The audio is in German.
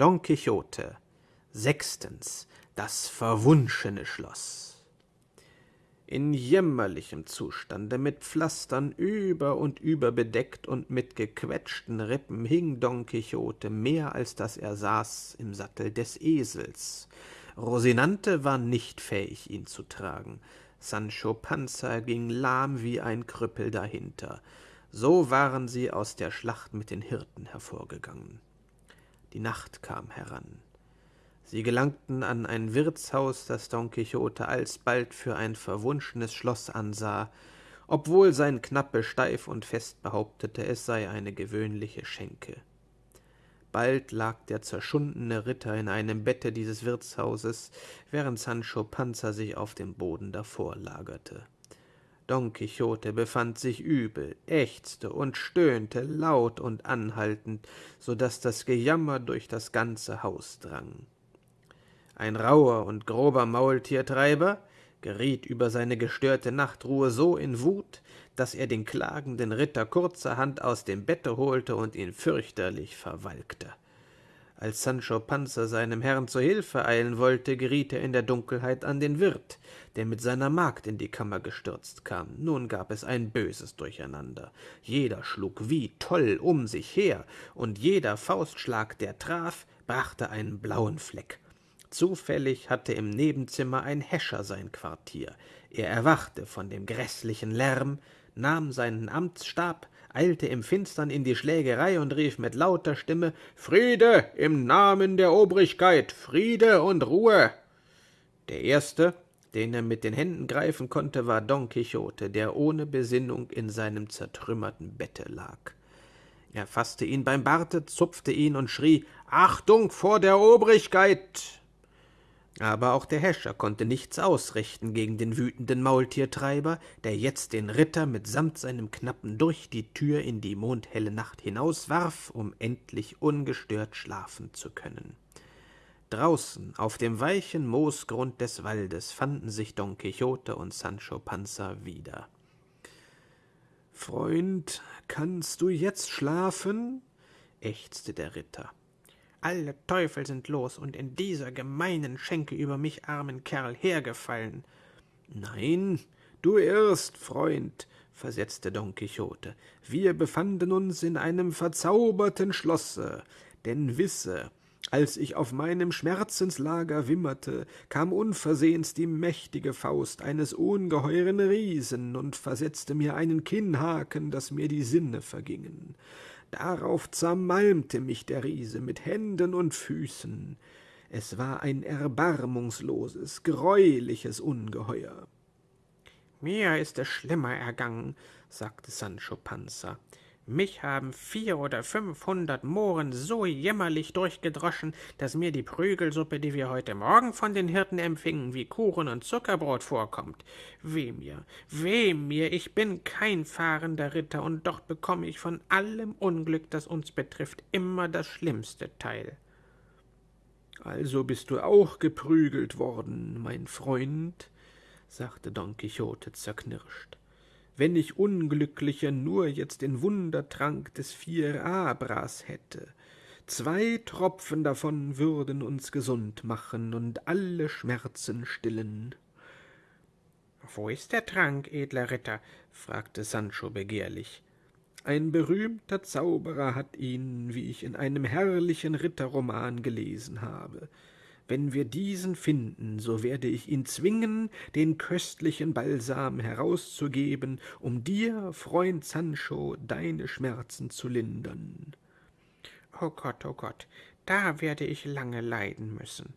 Don Quixote Sechstens Das verwunschene Schloss In jämmerlichem Zustande, mit Pflastern über und über bedeckt und mit gequetschten Rippen, hing Don Quixote mehr als dass er saß im Sattel des Esels. Rosinante war nicht fähig, ihn zu tragen. Sancho Panza ging lahm wie ein Krüppel dahinter. So waren sie aus der Schlacht mit den Hirten hervorgegangen. Die Nacht kam heran. Sie gelangten an ein Wirtshaus, das Don Quixote alsbald für ein verwunschenes Schloss ansah, obwohl sein Knappe steif und fest behauptete, es sei eine gewöhnliche Schenke. Bald lag der zerschundene Ritter in einem Bette dieses Wirtshauses, während Sancho Panza sich auf dem Boden davor lagerte. Don Quixote befand sich übel, ächzte und stöhnte laut und anhaltend, so dass das Gejammer durch das ganze Haus drang. Ein rauher und grober Maultiertreiber geriet über seine gestörte Nachtruhe so in Wut, dass er den klagenden Ritter kurzerhand aus dem Bette holte und ihn fürchterlich verwalkte. Als Sancho Panza seinem Herrn zu Hilfe eilen wollte, geriet er in der Dunkelheit an den Wirt, der mit seiner Magd in die Kammer gestürzt kam. Nun gab es ein böses Durcheinander. Jeder schlug wie toll um sich her, und jeder Faustschlag, der traf, brachte einen blauen Fleck. Zufällig hatte im Nebenzimmer ein Häscher sein Quartier. Er erwachte von dem gräßlichen Lärm, nahm seinen Amtsstab, eilte im Finstern in die Schlägerei und rief mit lauter Stimme Friede im Namen der Obrigkeit, Friede und Ruhe. Der erste, den er mit den Händen greifen konnte, war Don Quixote, der ohne Besinnung in seinem zertrümmerten Bette lag. Er fasste ihn beim Barte, zupfte ihn und schrie Achtung vor der Obrigkeit. Aber auch der Häscher konnte nichts ausrichten gegen den wütenden Maultiertreiber, der jetzt den Ritter mitsamt seinem Knappen durch die Tür in die mondhelle Nacht hinauswarf, um endlich ungestört schlafen zu können. Draußen auf dem weichen Moosgrund des Waldes fanden sich Don Quixote und Sancho Panza wieder. Freund, kannst du jetzt schlafen? ächzte der Ritter. Alle Teufel sind los und in dieser gemeinen Schenke über mich armen Kerl hergefallen. Nein, du irrst, Freund, versetzte Don Quixote. Wir befanden uns in einem verzauberten Schlosse, denn wisse, als ich auf meinem Schmerzenslager wimmerte, kam unversehens die mächtige Faust eines ungeheuren Riesen und versetzte mir einen Kinnhaken, dass mir die Sinne vergingen. Darauf zermalmte mich der Riese mit Händen und Füßen. Es war ein erbarmungsloses, greuliches Ungeheuer. Mir ist es schlimmer ergangen, sagte Sancho Panza. Mich haben vier oder fünfhundert Mohren so jämmerlich durchgedroschen, dass mir die Prügelsuppe, die wir heute Morgen von den Hirten empfingen, wie Kuchen und Zuckerbrot vorkommt. Weh mir, weh mir, ich bin kein fahrender Ritter, und doch bekomme ich von allem Unglück, das uns betrifft, immer das schlimmste Teil. Also bist du auch geprügelt worden, mein Freund, sagte Don Quixote zerknirscht wenn ich Unglückliche nur jetzt den Wundertrank des Fierabras hätte. Zwei Tropfen davon würden uns gesund machen und alle Schmerzen stillen. Wo ist der Trank, edler Ritter? fragte Sancho begehrlich. Ein berühmter Zauberer hat ihn, wie ich in einem herrlichen Ritterroman gelesen habe. Wenn wir diesen finden, so werde ich ihn zwingen, den köstlichen Balsam herauszugeben, um dir, Freund Sancho, deine Schmerzen zu lindern. O Gott, o Gott, da werde ich lange leiden müssen.